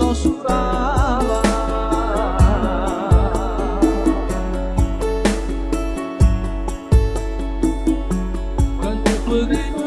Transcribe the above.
censurava. Quando pedi